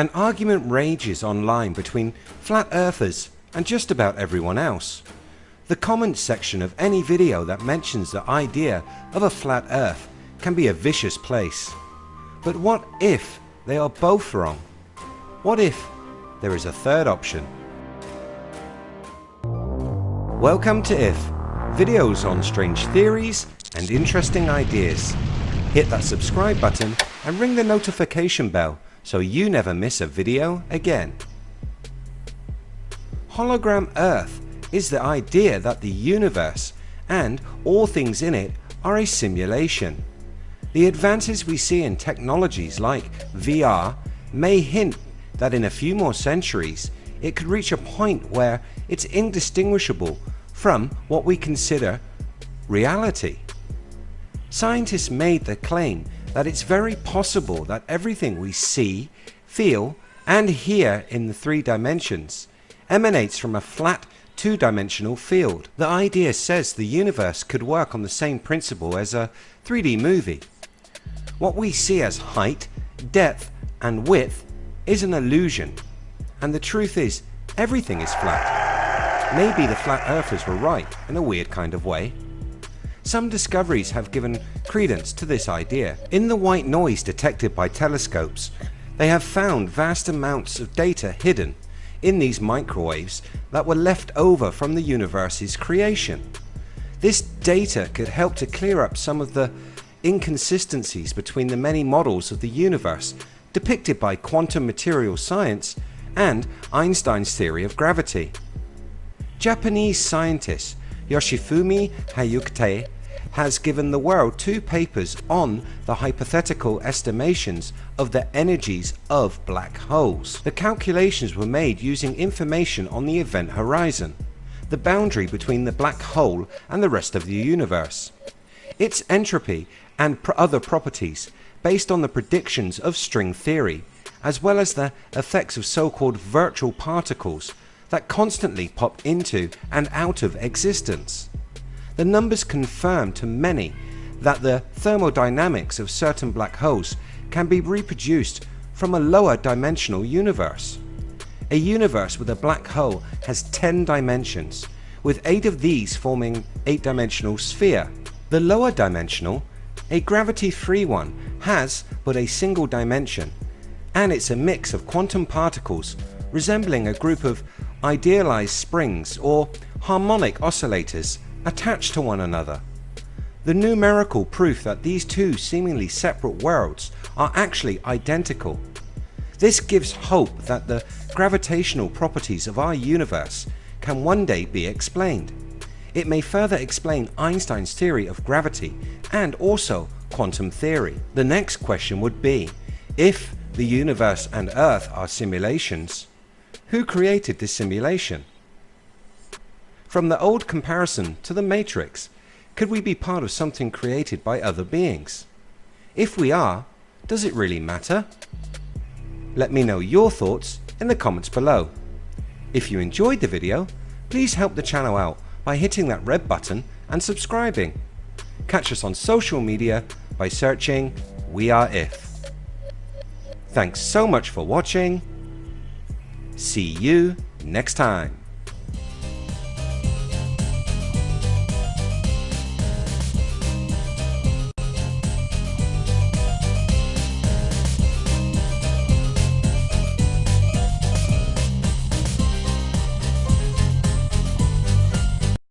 An argument rages online between flat earthers and just about everyone else. The comments section of any video that mentions the idea of a flat earth can be a vicious place. But what if they are both wrong? What if there is a third option? Welcome to IF, videos on strange theories and interesting ideas. Hit that subscribe button and ring the notification bell so you never miss a video again. Hologram Earth is the idea that the universe and all things in it are a simulation. The advances we see in technologies like VR may hint that in a few more centuries it could reach a point where it's indistinguishable from what we consider reality. Scientists made the claim that it's very possible that everything we see, feel and hear in the three dimensions emanates from a flat two-dimensional field. The idea says the universe could work on the same principle as a 3D movie. What we see as height, depth and width is an illusion and the truth is everything is flat. Maybe the flat earthers were right in a weird kind of way. Some discoveries have given credence to this idea. In the white noise detected by telescopes they have found vast amounts of data hidden in these microwaves that were left over from the universe's creation. This data could help to clear up some of the inconsistencies between the many models of the universe depicted by quantum material science and Einstein's theory of gravity. Japanese scientist Yoshifumi Hyakutake has given the world two papers on the hypothetical estimations of the energies of black holes. The calculations were made using information on the event horizon, the boundary between the black hole and the rest of the universe, its entropy and other properties based on the predictions of string theory as well as the effects of so-called virtual particles that constantly pop into and out of existence. The numbers confirm to many that the thermodynamics of certain black holes can be reproduced from a lower dimensional universe. A universe with a black hole has 10 dimensions with 8 of these forming 8 dimensional sphere. The lower dimensional, a gravity free one, has but a single dimension and it's a mix of quantum particles resembling a group of idealized springs or harmonic oscillators attached to one another. The numerical proof that these two seemingly separate worlds are actually identical. This gives hope that the gravitational properties of our universe can one day be explained. It may further explain Einstein's theory of gravity and also quantum theory. The next question would be, if the universe and earth are simulations, who created this simulation? From the old comparison to the matrix, could we be part of something created by other beings? If we are, does it really matter? Let me know your thoughts in the comments below. If you enjoyed the video, please help the channel out by hitting that red button and subscribing. Catch us on social media by searching We Are If. Thanks so much for watching. See you next time.